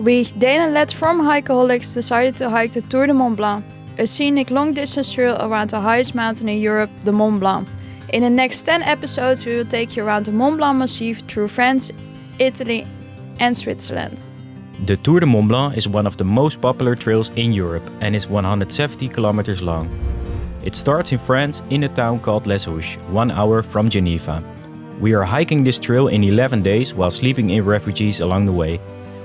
we, Dana led from Hikeaholics, decided to hike the Tour de Mont Blanc, a scenic long distance trail around the highest mountain in Europe, the Mont Blanc. In the next 10 episodes, we will take you around the Mont Blanc Massif through France, Italy, and Switzerland. The Tour de Mont Blanc is one of the most popular trails in Europe and is 170 kilometers long. It starts in France in a town called Les Houches, one hour from Geneva. We are hiking this trail in 11 days while sleeping in refugees along the way.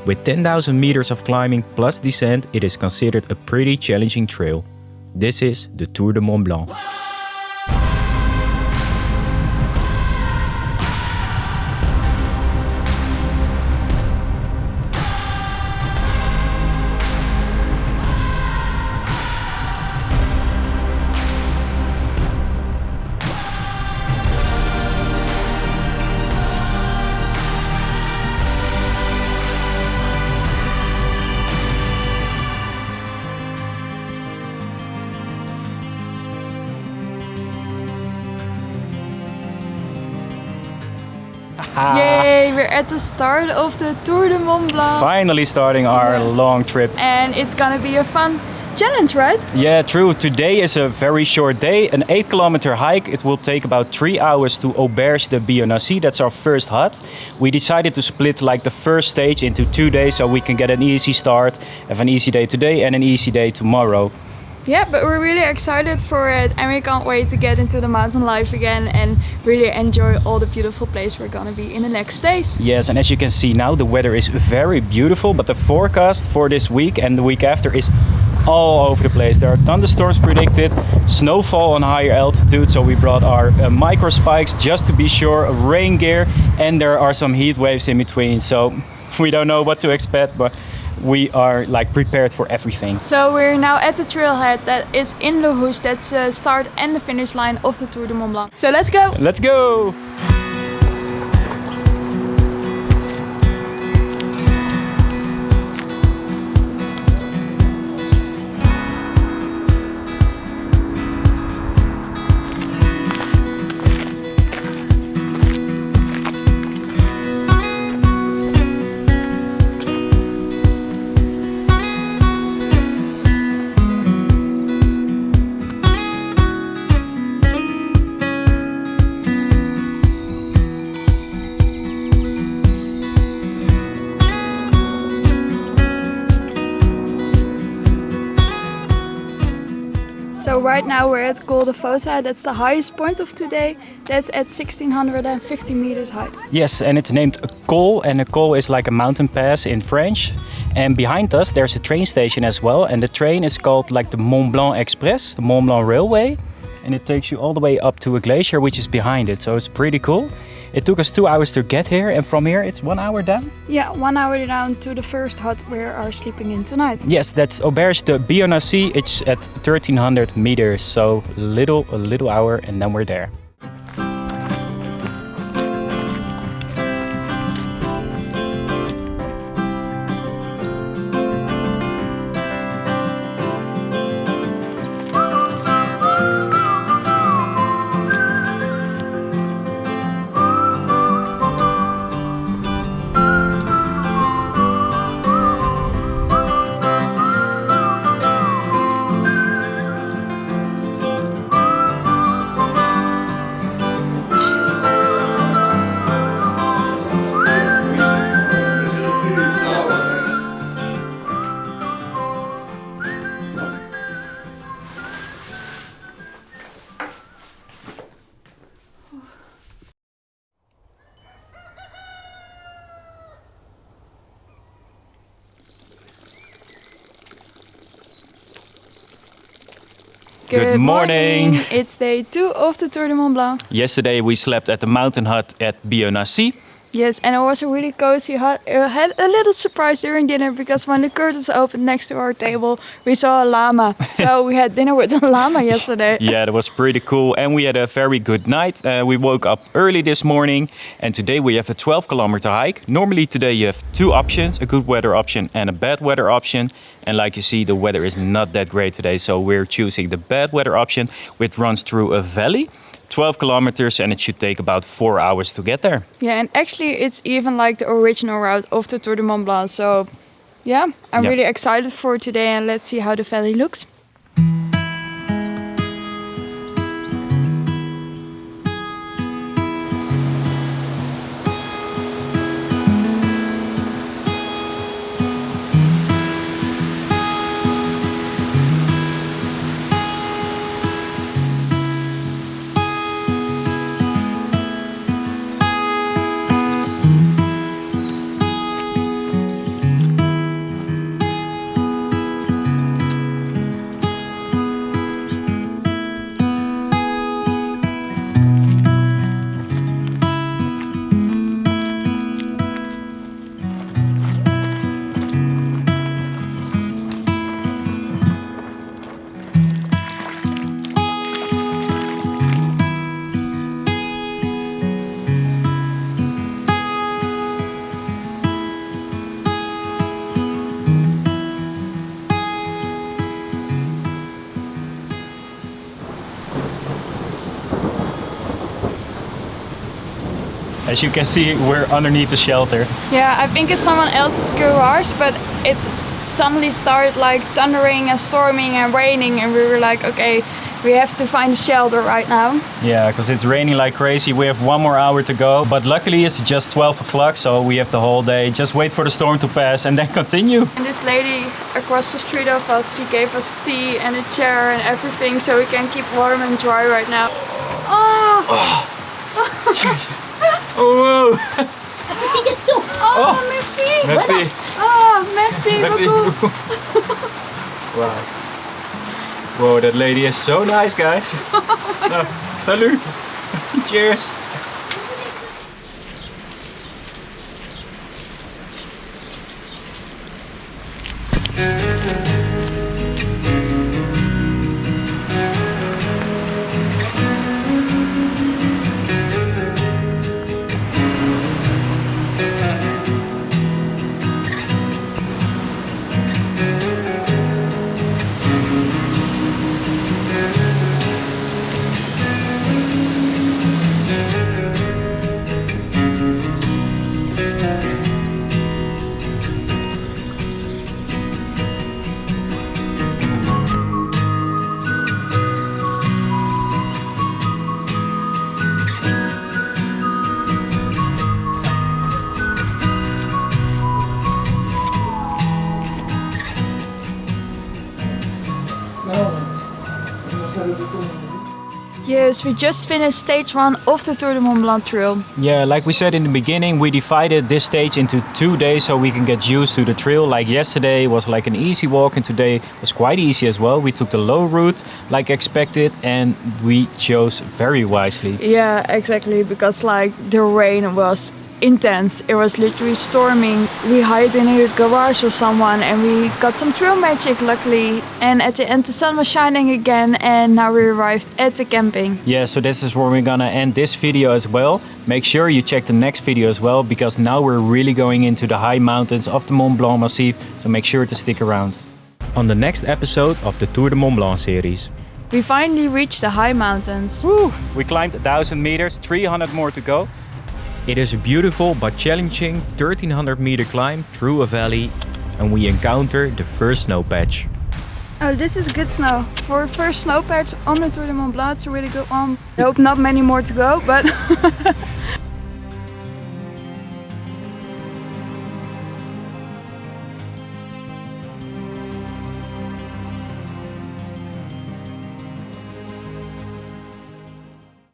With 10,000 meters of climbing plus descent, it is considered a pretty challenging trail. This is the Tour de Mont Blanc. Ah. Yay, we're at the start of the Tour de Mont Blanc. Finally starting our Yeah. long trip. And it's gonna be a fun challenge, right? Yeah, true. Today is a very short day, an 8 kilometer hike. It will take about 3 hours to Auberge de Bionnassay. That's our first hut. We decided to split like the first stage into two days so we can get an easy start, have an easy day today and an easy day tomorrow. Yeah, but we're really excited for it and we can't wait to get into the mountain life again and really enjoy all the beautiful place we're gonna be in the next days. Yes, and as you can see now, the weather is very beautiful, but the forecast for this week and the week after is all over the place. There are thunderstorms predicted, snowfall on higher altitude, so we brought our uh, micro spikes just to be sure, rain gear, and there are some heat waves in between, so we don't know what to expect, but we are like prepared for everything. So we're now at the trailhead that is in Les Houches, that's the start and the finish line of the Tour de Mont Blanc. So let's go! Let's go! Now we're at Col de Voza, that's the highest point of today. That's at 1650 meters height. Yes, and it's named a col, and a col is like a mountain pass in French. And behind us, there's a train station as well, and the train is called like the Mont Blanc Express, the Mont Blanc Railway, and it takes you all the way up to a glacier which is behind it. So it's pretty cool. It took us two hours to get here, and from here it's one hour down. Yeah, one hour down to the first hut we are sleeping in tonight. Yes, that's Auberge de Bionnassay. It's at 1300 meters, so little a little hour, and then we're there. Good morning. It's day two of the Tour de Mont Blanc. Yesterday we slept at the mountain hut at Bionnassay. Yes, and it was a really cozy hut. I had a little surprise during dinner because when the curtains opened next to our table, we saw a llama. so we had dinner with a llama yesterday. Yeah, that was pretty cool. And we had a very good night. Uh, we woke up early this morning and today we have a 12 kilometer hike. Normally today you have two options, a good weather option and a bad weather option. And like you see, the weather is not that great today. So we're choosing the bad weather option, which runs through a valley. 12 kilometers and it should take about four hours to get there. Yeah, and actually it's even like the original route of the Tour de Mont Blanc. So Yeah, I'm Yeah. really excited for today and let's see how the valley looks. As you can see, we're underneath the shelter. Yeah, I think it's someone else's garage, but it suddenly started like thundering and storming and raining, and we were like, okay, we have to find a shelter right now. Yeah, because it's raining like crazy. We have one more hour to go, but luckily it's just 12 o'clock, so we have the whole day. Just wait for the storm to pass and then continue. And this lady across the street of us, she gave us tea and a chair and everything, so we can keep warm and dry right now. Oh, Oh, oh, wow! Oh, merci. merci. Oh, merci, Merci. beaucoup. wow. Whoa, that lady is so nice, guys. no, salut. Cheers. Yes, we just finished stage one of the Tour de Mont Blanc trail. Yeah, like we said in the beginning, we divided this stage into two days so we can get used to the trail. Like yesterday was like an easy walk and today was quite easy as well. We took the low route like expected and we chose very wisely. Yeah, exactly, because like the rain was intense. It was literally storming. We hid in a garage of someone and we got some trail magic luckily. And at the end the sun was shining again and now we arrived at the camping. Yeah, so this is where we're gonna end this video as well. Make sure you check the next video as well because now we're really going into the high mountains of the Mont Blanc Massif, so make sure to stick around. On the next episode of the Tour de Mont Blanc series. We finally reached the high mountains. Woo! We climbed 1000 meters, 300 more to go. It is a beautiful but challenging 1300 meter climb through a valley and we encounter the first snow patch. Oh, this is good snow. For first snow patch on the Tour de Mont Blanc, it's a really good one. I hope not many more to go, but